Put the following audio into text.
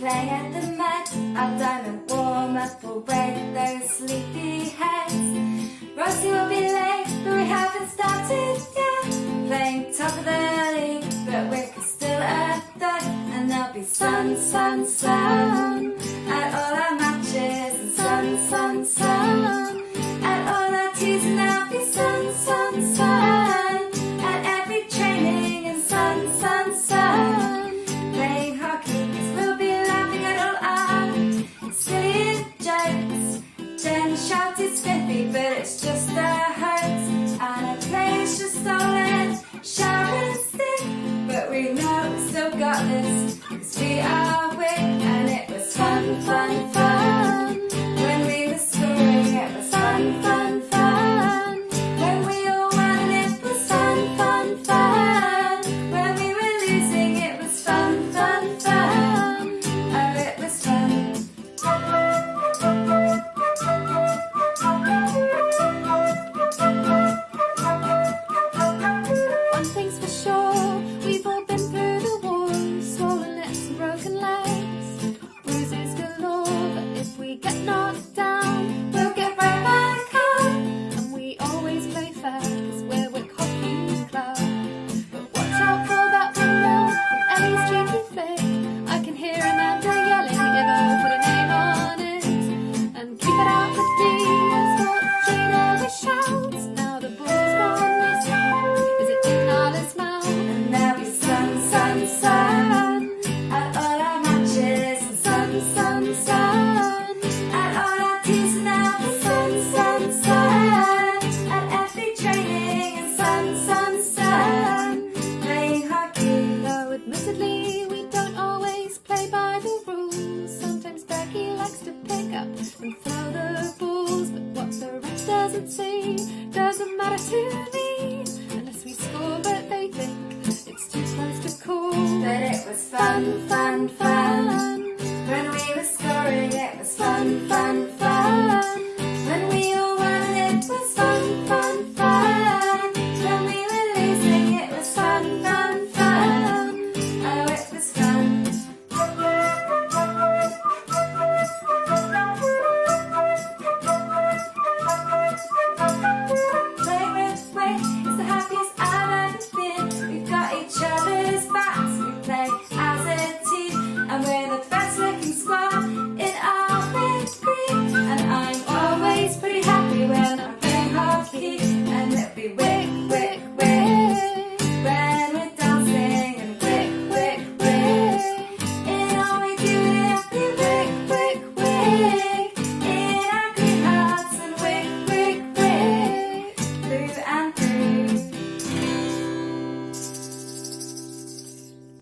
play at the mat. Our diamond warm up will break those sleepy heads. Rosie will be late, but we haven't started yet. Playing top of the league, but we're still at third. And there'll be sun, sun, sun at all our matches. Sun, sun, sun we get knocked down, we'll get right back up, and we always play fair 'cause we're Wick Hockey Club. But watch out for that window Ellie's cheeky flick. I can hear Amanda yelling, "Ivo, put a name on it, and keep it out the D." That's what Gina shouts. Now the ball's and throw the balls. But what the ref doesn't see doesn't matter to me. Unless we score, but they think it's too close to call. But was fun, fun, it was fun, fun,